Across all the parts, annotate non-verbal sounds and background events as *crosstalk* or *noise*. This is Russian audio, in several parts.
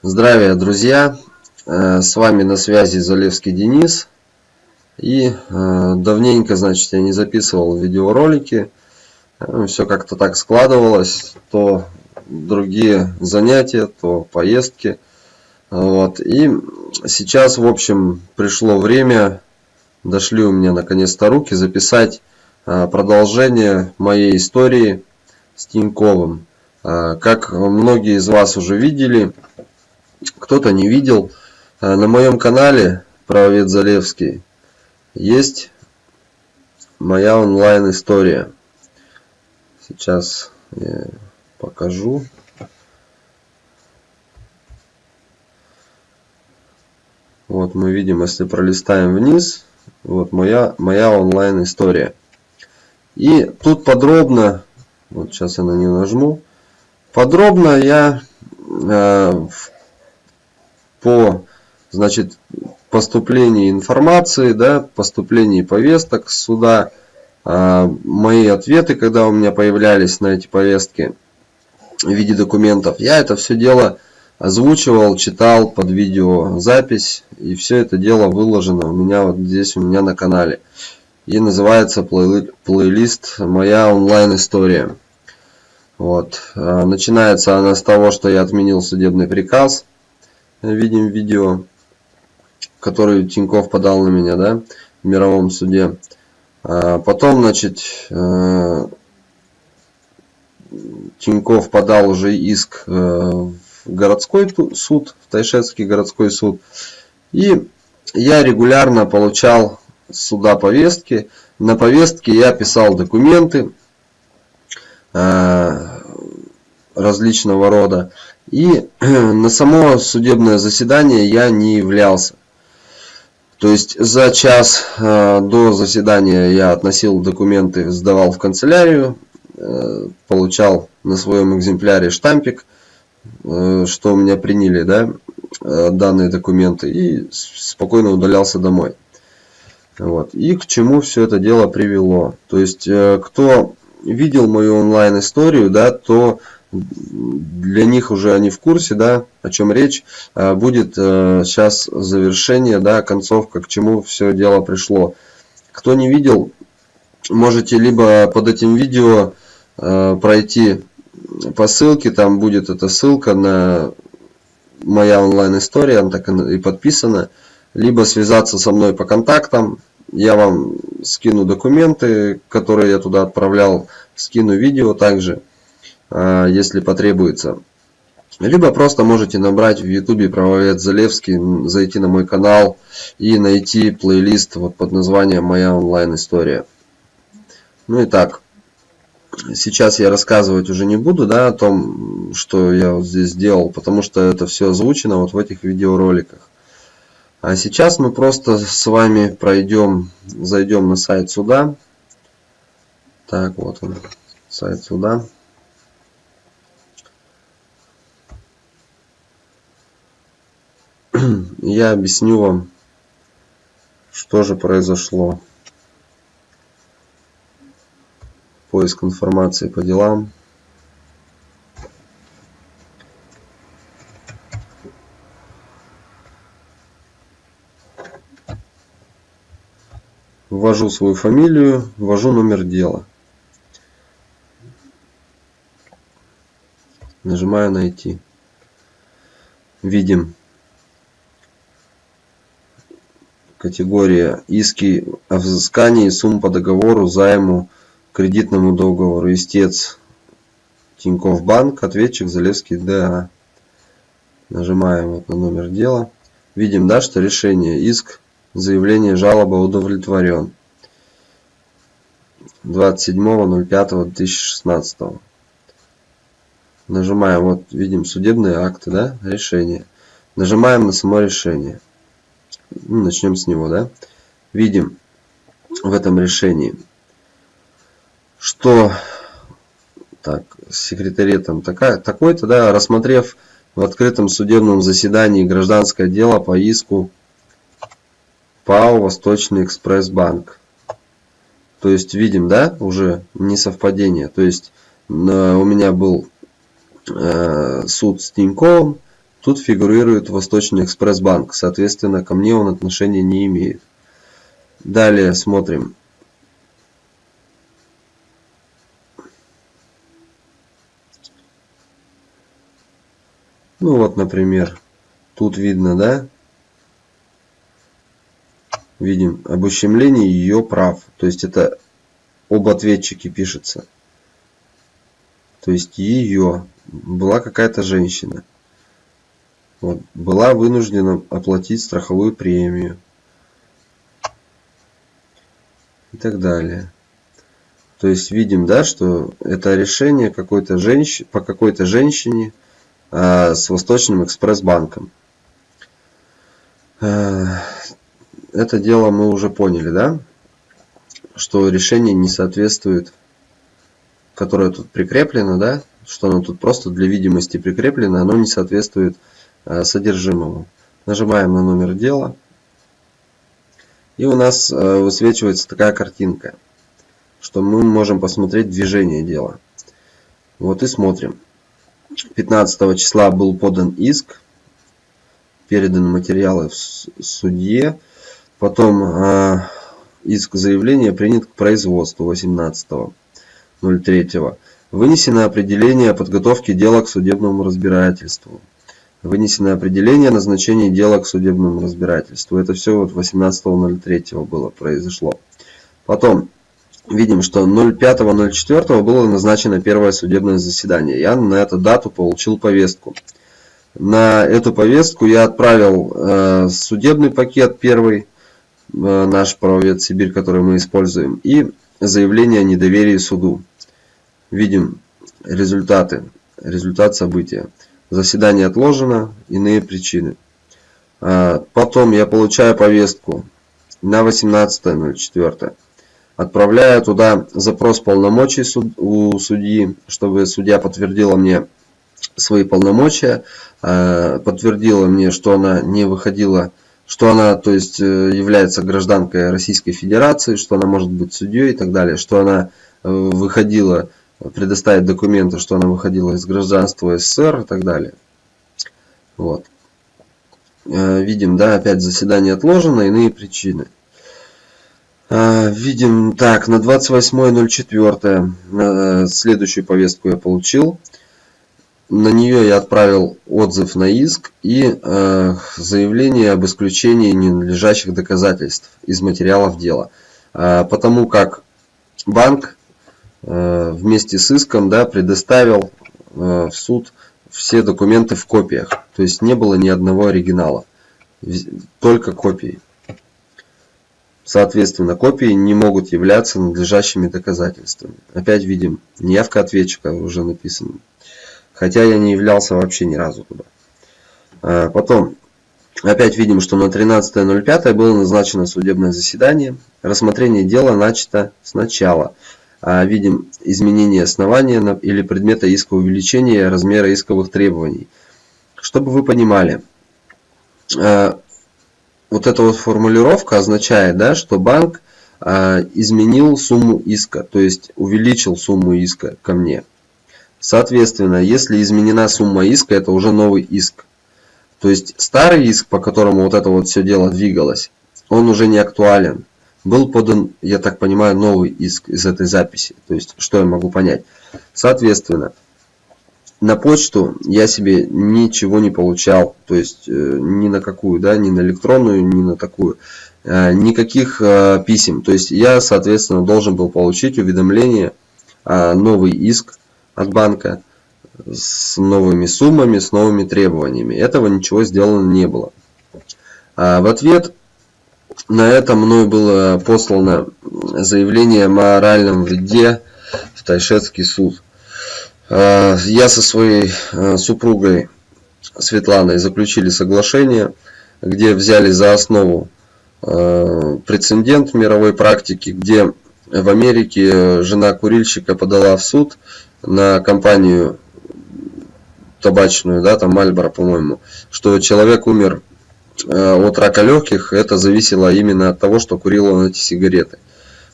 Здравия, друзья! Э, с вами на связи Залевский Денис. И э, давненько, значит, я не записывал видеоролики. Э, Все как-то так складывалось. То другие занятия, то поездки. Вот. И сейчас, в общем, пришло время, дошли у меня наконец-то руки, записать продолжение моей истории с Тиньковым. Как многие из вас уже видели, кто-то не видел, э, на моем канале Правовед Залевский есть моя онлайн история. Сейчас я покажу. Вот мы видим, если пролистаем вниз, вот моя, моя онлайн история. И тут подробно, вот сейчас я на нее нажму, подробно я э, в по значит, поступлении информации, да, поступлении повесток суда, а, мои ответы, когда у меня появлялись на эти повестки в виде документов, я это все дело озвучивал, читал под видеозапись, и все это дело выложено у меня вот здесь у меня на канале. И называется плей плейлист «Моя онлайн-история». Вот. А, начинается она с того, что я отменил судебный приказ – видим видео, который Тиньков подал на меня, да, в мировом суде. А потом, значит, э, Тиньков подал уже иск э, в городской суд, в Тайшетский городской суд. И я регулярно получал суда повестки. На повестке я писал документы э, различного рода. И *clears throat* на само судебное заседание я не являлся. То есть за час э, до заседания я относил документы, сдавал в канцелярию, э, получал на своем экземпляре штампик, э, что у меня приняли да, данные документы и спокойно удалялся домой. Вот. И к чему все это дело привело. То есть кто видел мою онлайн историю, да, то для них уже они в курсе, да, о чем речь. А, будет сейчас э, завершение, да, концовка, к чему все дело пришло. Кто не видел, можете либо под этим видео э, пройти по ссылке, там будет эта ссылка на моя онлайн история, она так и подписана, либо связаться со мной по контактам, я вам скину документы, которые я туда отправлял, скину видео также. А, если потребуется. Либо просто можете набрать в YouTube правовед Залевский, зайти на мой канал и найти плейлист вот под названием «Моя онлайн-история». Ну и так, сейчас я рассказывать уже не буду да, о том, что я вот здесь сделал, потому что это все озвучено вот в этих видеороликах. А сейчас мы просто с вами пройдем, зайдем на сайт суда. Так, вот он, сайт суда. Я объясню вам, что же произошло. Поиск информации по делам. Ввожу свою фамилию, ввожу номер дела. Нажимаю «Найти». Видим Категория иски о взыскании сумм по договору займу кредитному договору. Истец Тинькофф Банк, ответчик Залевский ДА. Нажимаем вот на номер дела. Видим, да, что решение иск, заявление жалоба удовлетворен. 27.05.2016. Нажимаем, вот видим судебные акты, да, решение. Нажимаем на само решение. Ну, начнем с него, да. Видим в этом решении, что так, секретариатом такая, такой-то, да, рассмотрев в открытом судебном заседании гражданское дело по иску ПАО Восточный экспресс-банк. То есть видим, да, уже несовпадение. То есть у меня был э, суд с Тиньковым, Тут фигурирует Восточный экспресс-банк, соответственно, ко мне он отношения не имеет. Далее смотрим. Ну вот, например, тут видно, да? Видим об ущемлении ее прав. То есть это об ответчике пишется. То есть ее была какая-то женщина. Вот, была вынуждена оплатить страховую премию. И так далее. То есть видим, да, что это решение какой-то женщ... по какой-то женщине э, с Восточным экспресс-банком. Э, это дело мы уже поняли, да? Что решение не соответствует, которое тут прикреплено, да? Что оно тут просто для видимости прикреплено, оно не соответствует э, содержимому. Нажимаем на номер дела. И у нас э, высвечивается такая картинка, что мы можем посмотреть движение дела. Вот и смотрим. 15 числа был подан иск, переданы материалы в судье. Потом э, иск заявления принят к производству 18.03. Вынесено определение о подготовке дела к судебному разбирательству. Вынесено определение о назначении дела к судебному разбирательству. Это все вот 18.03 было, произошло. Потом видим, что 05.04 было назначено первое судебное заседание. Я на эту дату получил повестку. На эту повестку я отправил э, судебный пакет первый, Э, наш правовед Сибирь, который мы используем, и заявление о недоверии суду. Видим результаты, результат события. Заседание отложено, иные причины. А, потом я получаю повестку на 18.04. Отправляю туда запрос полномочий у судьи, чтобы судья подтвердила мне свои полномочия, а, подтвердила мне, что она не выходила что она то есть, э, является гражданкой Российской Федерации, что она может быть судьей и так далее, что она э, выходила, предоставить документы, что она выходила из гражданства СССР и так далее. Вот. Э, видим, да, опять заседание отложено, иные причины. Видим, так, на 28.04 следующую повестку я получил на нее я отправил отзыв на иск и э, заявление об исключении ненадлежащих доказательств из материалов дела. Э, потому как банк э, вместе с иском да, предоставил э, в суд все документы в копиях. То есть не было ни одного оригинала, только копии. Соответственно, копии не могут являться надлежащими доказательствами. Опять видим, неявка ответчика уже написано. Хотя я не являлся вообще ни разу туда. А, потом, опять видим, что на 13.05 было назначено судебное заседание. Рассмотрение дела начато сначала. А, видим изменение основания или предмета иска увеличения размера исковых требований. Чтобы вы понимали, а, вот эта вот формулировка означает, да, что банк изменил сумму иска, то есть увеличил сумму иска ко мне. Соответственно, если изменена сумма иска, это уже новый иск. То есть старый иск, по которому вот это вот все дело двигалось, он уже не актуален. Был подан, я так понимаю, новый иск из этой записи. То есть, что я могу понять? Соответственно, на почту я себе ничего не получал. То есть, э, ни на какую, да, ни на электронную, ни на такую. Э, никаких э, писем. То есть, я, соответственно, должен был получить уведомление, новый иск от банка с новыми суммами, с новыми требованиями. Этого ничего сделано не было. А в ответ на это мной было послано заявление о моральном вреде в Тайшетский суд. А, я со своей а, супругой Светланой заключили соглашение, где взяли за основу а, прецедент мировой практики, где в Америке жена курильщика подала в суд на компанию табачную, да, там Мальборо, по-моему, что человек умер от рака легких, это зависело именно от того, что курил он эти сигареты.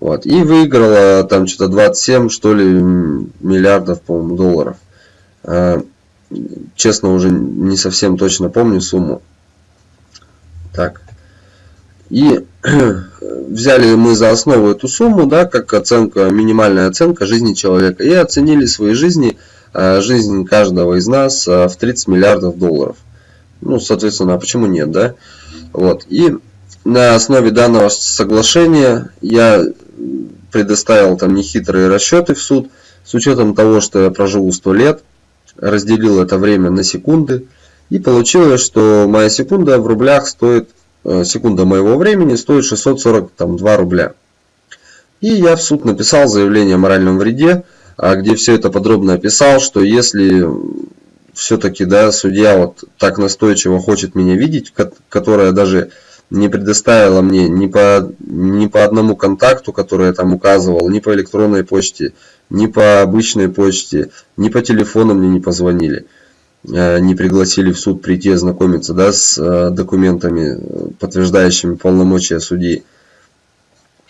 Вот. И выиграла там что-то 27, что ли, миллиардов, по-моему, долларов. Э, честно уже не совсем точно помню сумму. Так. И *clears throat* взяли мы за основу эту сумму, да, как оценка, минимальная оценка жизни человека, и оценили свои жизни, э, жизнь каждого из нас э, в 30 миллиардов долларов. Ну, соответственно, а почему нет, да? Вот. И на основе данного соглашения я предоставил там нехитрые расчеты в суд, с учетом того, что я проживу 100 лет, разделил это время на секунды, и получилось, что моя секунда в рублях стоит Э, секунда моего времени стоит 642 рубля. И я в суд написал заявление о моральном вреде, а где все это подробно описал, что если все-таки да, судья вот так настойчиво хочет меня видеть, которая даже не предоставила мне ни по, ни по одному контакту, который я там указывал, ни по электронной почте, ни по обычной почте, ни по телефону мне не позвонили. Э, не пригласили в суд прийти ознакомиться да, с э, документами, подтверждающими полномочия судьи.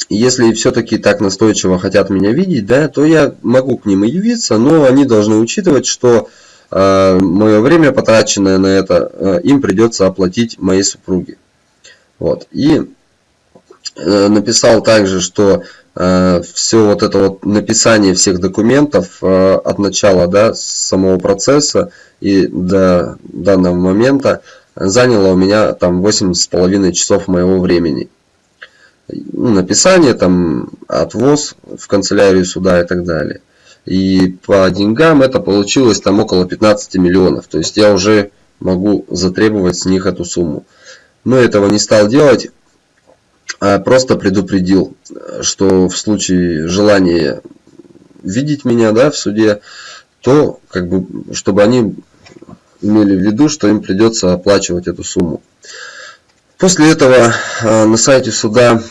Если все-таки так настойчиво хотят меня видеть, да, то я могу к ним и явиться, но они должны учитывать, что э, мое время, потраченное на это, э, им придется оплатить моей супруге. Вот. И э, написал также, что Э, все вот это вот написание всех документов э, от начала да, самого процесса и до данного момента заняло у меня там восемь с половиной часов моего времени. Ну, написание, там, отвоз в канцелярию суда и так далее. И по деньгам это получилось там около 15 миллионов. То есть я уже могу затребовать с них эту сумму. Но этого не стал делать а просто предупредил, что в случае желания видеть меня да, в суде, то как бы, чтобы они имели в виду, что им придется оплачивать эту сумму. После этого а, на сайте суда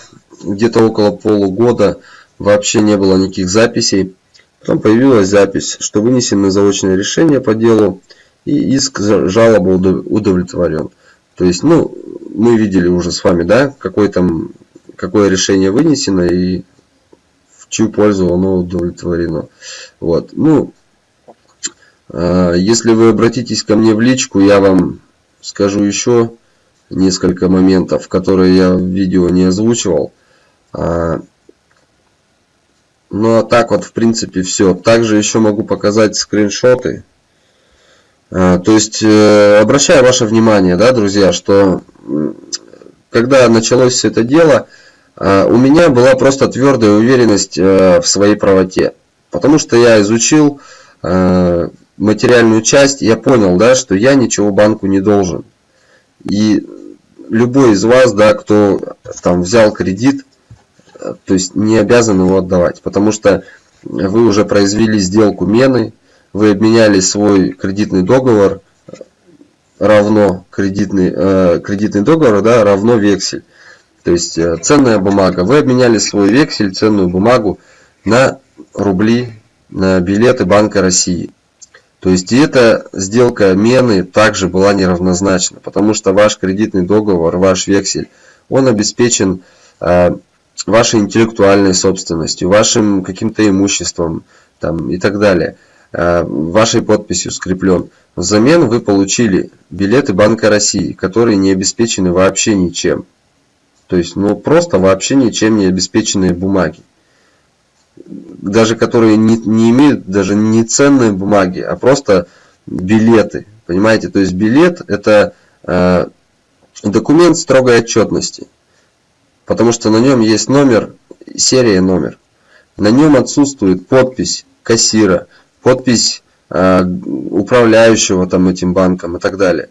где-то около полугода вообще не было никаких записей. Потом появилась запись, что вынесено заочное решение по делу и иск жалоба удовлетворен. То есть, ну, мы видели уже с вами, да, какой там, какое решение вынесено и в чью пользу оно удовлетворено. Вот. Ну, а, если вы обратитесь ко мне в личку, я вам скажу еще несколько моментов, которые я в видео не озвучивал. Ну а так вот в принципе все. Также еще могу показать скриншоты а, то есть, э, обращаю ваше внимание, да, друзья, что когда началось это дело, а, у меня была просто твердая уверенность э, в своей правоте. Потому что я изучил э, материальную часть, я понял, да, что я ничего банку не должен. И любой из вас, да, кто там взял кредит, то есть не обязан его отдавать. Потому что вы уже произвели сделку мены, вы обменяли свой кредитный договор равно кредитный, э, кредитный договор да, равно вексель. То есть э, ценная бумага. Вы обменяли свой вексель, ценную бумагу на рубли, на билеты Банка России. То есть и эта сделка мены также была неравнозначна, потому что ваш кредитный договор, ваш вексель, он обеспечен э, вашей интеллектуальной собственностью, вашим каким-то имуществом там, и так далее. Э, вашей подписью скреплен. Взамен вы получили билеты Банка России, которые не обеспечены вообще ничем. То есть, ну просто вообще ничем не обеспеченные бумаги. Даже которые не, не имеют даже не ценные бумаги, а просто билеты. Понимаете, то есть билет это э, документ строгой отчетности. Потому что на нем есть номер, серия номер. На нем отсутствует подпись кассира, подпись э, управляющего там этим банком и так далее.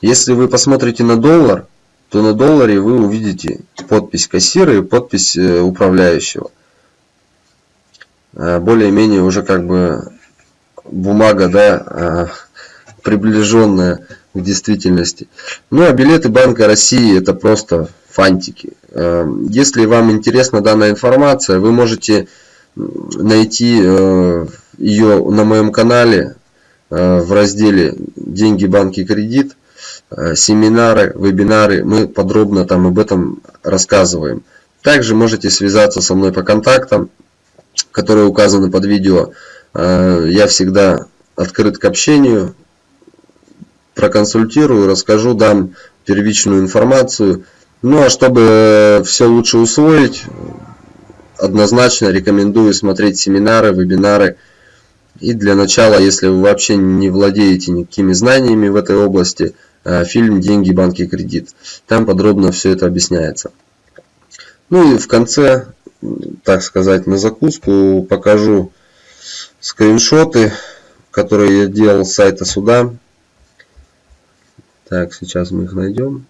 Если вы посмотрите на доллар, то на долларе вы увидите подпись кассира и подпись э, управляющего. Э, более-менее уже как бы бумага, да, приближенная к действительности. Ну а билеты Банка России это просто фантики. Если вам интересна данная информация, вы можете найти ее на моем канале э, в разделе «Деньги, банки, кредит», э, семинары, вебинары, мы подробно там об этом рассказываем. Также можете связаться со мной по контактам, которые указаны под видео. Э, я всегда открыт к общению, проконсультирую, расскажу, дам первичную информацию. Ну а чтобы все лучше усвоить, однозначно рекомендую смотреть семинары, вебинары. И для начала, если вы вообще не владеете никакими знаниями в этой области, э, фильм «Деньги, банки, кредит». Там подробно все это объясняется. Ну и в конце, так сказать, на закуску покажу скриншоты, которые я делал с сайта суда. Так, сейчас мы их найдем.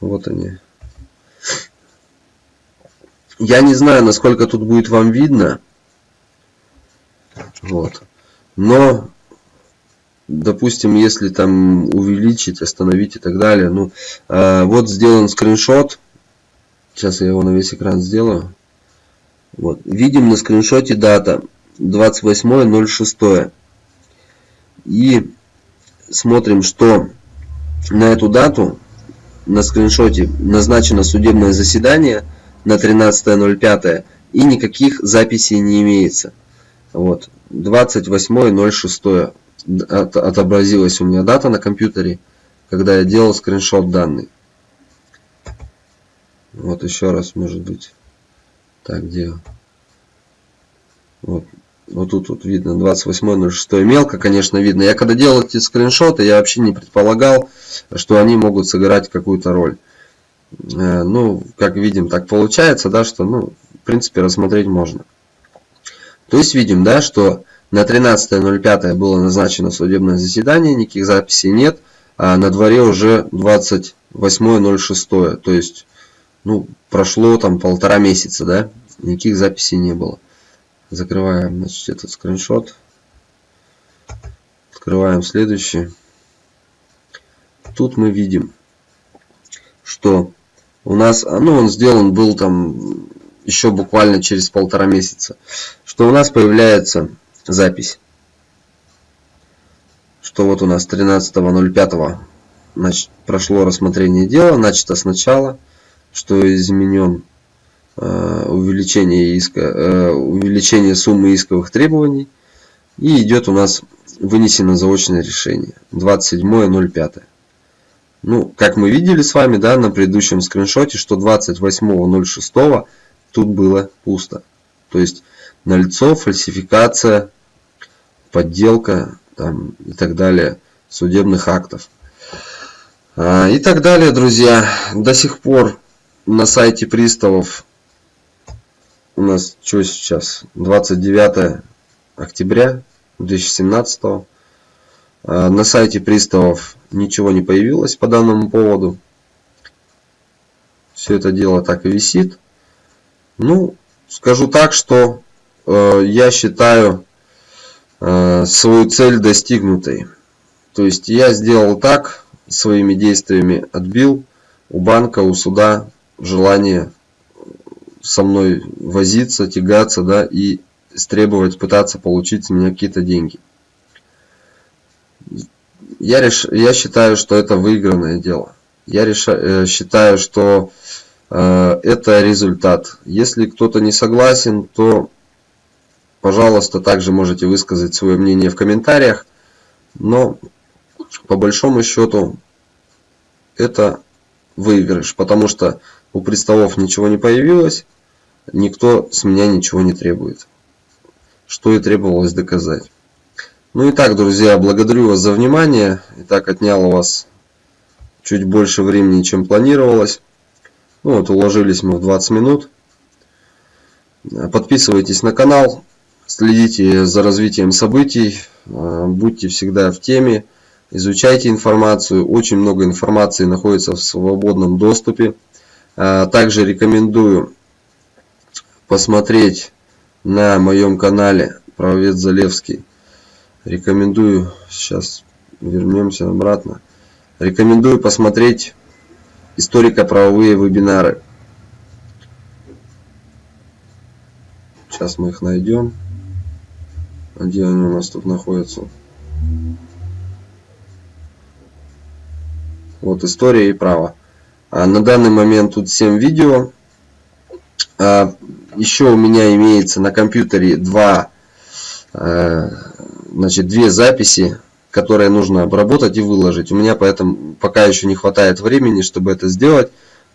Вот они. Я не знаю, насколько тут будет вам видно. Вот. Но, допустим, если там увеличить, остановить и так далее. Ну, э, вот сделан скриншот. Сейчас я его на весь экран сделаю. Вот. Видим на скриншоте дата 28.06. И смотрим, что на эту дату на скриншоте назначено судебное заседание на 13.05 и никаких записей не имеется. Вот. 28.06 от, отобразилась у меня дата на компьютере, когда я делал скриншот данный. Вот еще раз, может быть. Так, где? Вот. Вот тут вот видно 28.06. Мелко, конечно, видно. Я когда делал эти скриншоты, я вообще не предполагал, что они могут сыграть какую-то роль. Э, ну, как видим, так получается, да, что, ну, в принципе, рассмотреть можно. То есть видим, да, что на 13.05 было назначено судебное заседание, никаких записей нет, а на дворе уже 28.06. То есть, ну, прошло там полтора месяца, да, никаких записей не было. Закрываем значит, этот скриншот. Открываем следующий. Тут мы видим, что у нас, ну он сделан был там еще буквально через полтора месяца, что у нас появляется запись, что вот у нас 13.05 значит, прошло рассмотрение дела, начато сначала, что изменен увеличение, иска, э, увеличение суммы исковых требований. И идет у нас вынесено заочное решение. 27.05. Ну, как мы видели с вами, да, на предыдущем скриншоте, что 28.06 тут было пусто. То есть налицо фальсификация, подделка там, и так далее судебных актов. А, и так далее, друзья. До сих пор на сайте приставов у нас что сейчас? 29 октября 2017 а, на сайте приставов ничего не появилось по данному поводу. Все это дело так и висит. Ну скажу так что э, я считаю э, свою цель достигнутой. То есть я сделал так своими действиями отбил у банка у суда желание со мной возиться, тягаться, да, и требовать, пытаться получить с меня какие-то деньги. Я, реш... я считаю, что это выигранное дело. Я реша... Э, считаю, что э, это результат. Если кто-то не согласен, то, пожалуйста, также можете высказать свое мнение в комментариях. Но, по большому счету, это выигрыш, потому что у приставов ничего не появилось, никто с меня ничего не требует. Что и требовалось доказать. Ну и так, друзья, благодарю вас за внимание. Итак, отнял у вас чуть больше времени, чем планировалось. Ну вот, уложились мы в 20 минут. Подписывайтесь на канал, следите за развитием событий, будьте всегда в теме, изучайте информацию. Очень много информации находится в свободном доступе. Также рекомендую посмотреть на моем канале правовед Залевский. Рекомендую, сейчас вернемся обратно. Рекомендую посмотреть историко-правовые вебинары. Сейчас мы их найдем. Где они у нас тут находятся? Вот история и право. А на данный момент тут 7 видео. А еще у меня имеется на компьютере два, э, значит, две записи, которые нужно обработать и выложить. У меня поэтому пока еще не хватает времени, чтобы это сделать,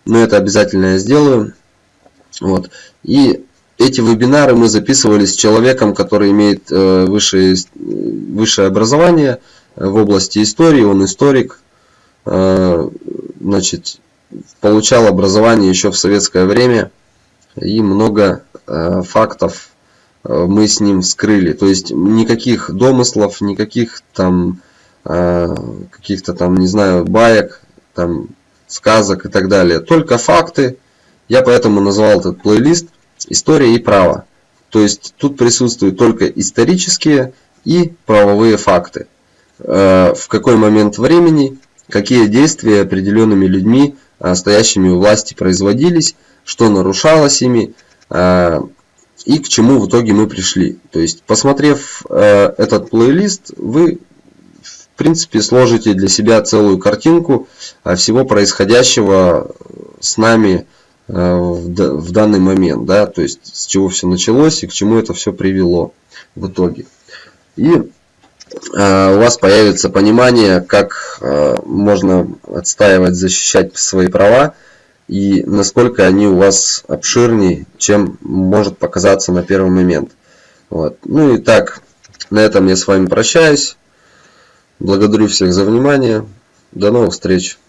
но это обязательно я сделаю. Вот. И эти вебинары мы записывали с человеком, который имеет э, высшее, высшее образование в области истории, он историк, э, значит, получал образование еще в советское время и много э, фактов мы с ним скрыли. То есть никаких домыслов, никаких там каких-то там, не знаю, баек, там сказок и так далее. Только факты. Я поэтому назвал этот плейлист история и право. То есть тут присутствуют только исторические и правовые факты. Э, в какой момент времени, какие действия определенными людьми, э, стоящими у власти, производились, что нарушалось ими э, и к чему в итоге мы пришли. То есть, посмотрев этот плейлист, вы в принципе сложите для себя целую картинку всего происходящего с нами Э, в данный момент, да, то есть с чего все началось и к чему это все привело в итоге. И э, у вас появится понимание, как э, можно отстаивать, защищать свои права и насколько они у вас обширнее, чем может показаться на первый момент. Вот. Ну и так, на этом я с вами прощаюсь. Благодарю всех за внимание. До новых встреч.